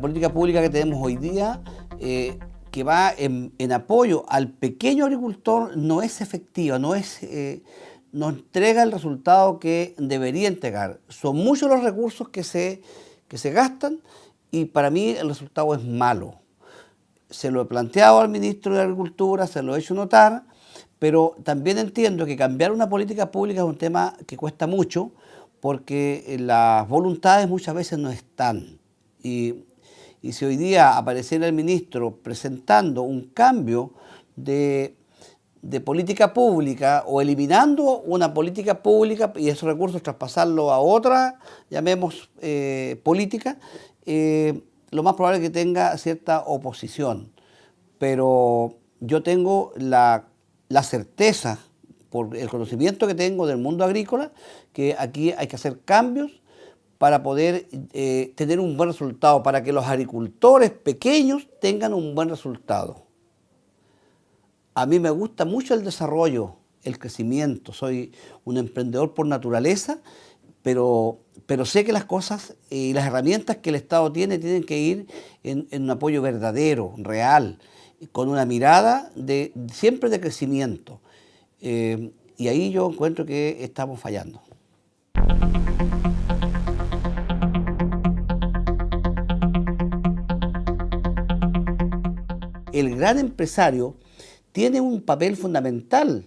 política pública que tenemos hoy día, eh, que va en, apoyo al pequeño agricultor, no es efectiva, no, es, eh, no entrega el resultado que debería entregar. Son muchos los recursos que se, que se gastan y para mí el resultado es malo. Se lo he planteado al ministro de Agricultura, se lo he hecho notar, pero también entiendo que cambiar una política pública es un tema que cuesta mucho porque las voluntades muchas veces no están. Y, si hoy día apareciera el ministro presentando un cambio de, política pública o eliminando una política pública y esos recursos traspasarlo a otra, llamemos eh, política, eh, lo más probable es que tenga cierta oposición. Pero yo tengo la certeza, por el conocimiento que tengo del mundo agrícola, que aquí hay que hacer cambios para poder eh, tener un buen resultado, para que los agricultores pequeños tengan un buen resultado. A mí me gusta mucho el desarrollo, el crecimiento, soy un emprendedor por naturaleza, pero, pero sé que las cosas y las herramientas que el Estado tiene tienen que ir en, un apoyo verdadero, real, con una mirada de, siempre de crecimiento. Eh, y ahí yo encuentro que estamos fallando. El gran empresario tiene un papel fundamental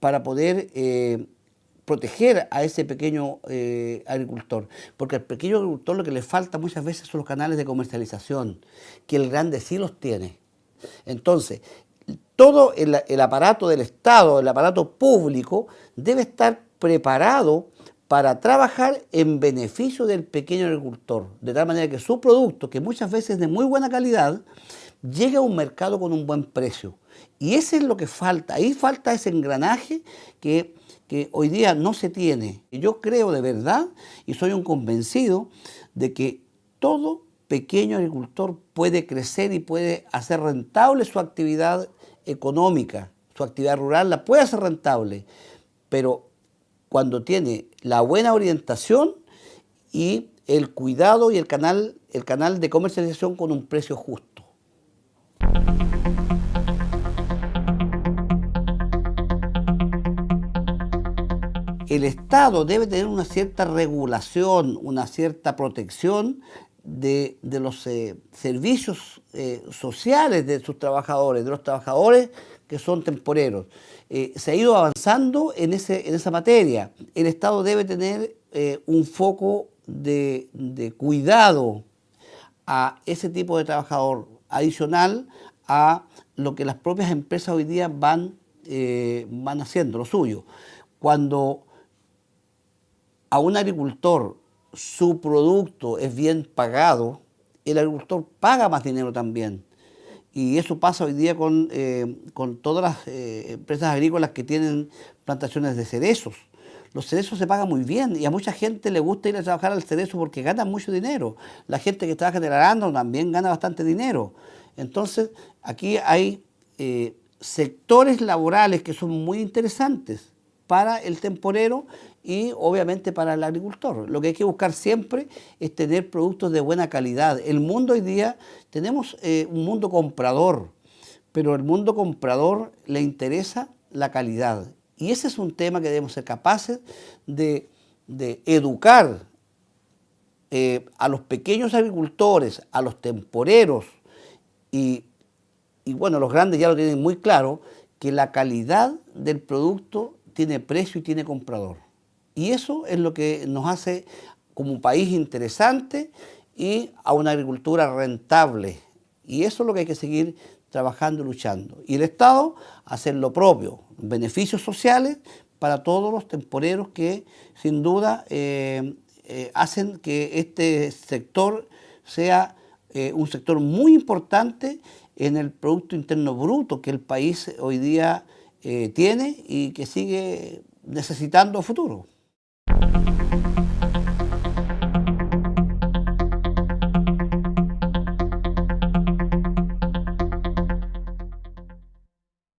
para poder eh, proteger a ese pequeño eh, agricultor. Porque al pequeño agricultor lo que le falta muchas veces son los canales de comercialización, que el grande sí los tiene. Entonces, todo el, el aparato del Estado, el aparato público, debe estar preparado para trabajar en beneficio del pequeño agricultor, de tal manera que su producto, que muchas veces es de muy buena calidad, llegue a un mercado con un buen precio. Y ese es lo que falta, ahí falta ese engranaje que, hoy día no se tiene. Yo creo de verdad y soy un convencido de que todo pequeño agricultor puede crecer y puede hacer rentable su actividad económica, su actividad rural la puede hacer rentable, pero cuando tiene la buena orientación y el cuidado y el canal, el canal de comercialización con un precio justo. El Estado debe tener una cierta regulación, una cierta protección de, los eh, servicios eh, sociales de sus trabajadores, de los trabajadores que son temporeros. Eh, se ha ido avanzando en, ese, en esa materia. El Estado debe tener un foco de, de, cuidado a ese tipo de trabajador adicional a lo que las propias empresas hoy día van, van haciendo, lo suyo. Cuando a un agricultor su producto es bien pagado, el agricultor paga más dinero también. Y eso pasa hoy día con, eh, todas las eh, empresas agrícolas que tienen plantaciones de cerezos. Los cerezos se pagan muy bien y a mucha gente le gusta ir a trabajar al cerezo porque ganan mucho dinero. La gente que trabaja en el arándano también gana bastante dinero. Entonces, aquí hay eh, sectores laborales que son muy interesantes para el temporero y obviamente para el agricultor. Lo que hay que buscar siempre es tener productos de buena calidad. El mundo hoy día, tenemos eh, un mundo comprador, pero el mundo comprador le interesa la calidad. Y ese es un tema que debemos ser capaces de, educar eh, a los pequeños agricultores, a los temporeros y, y bueno, los grandes ya lo tienen muy claro, que la calidad del producto tiene precio y tiene comprador. Y eso es lo que nos hace como un país interesante y a una agricultura rentable. Y eso es lo que hay que seguir trabajando y luchando. Y el Estado hacer lo propio, beneficios sociales para todos los temporeros que sin duda eh, eh, hacen que este sector sea eh, un sector muy importante en el Producto Interno Bruto que el país hoy día tiene y que sigue necesitando futuro.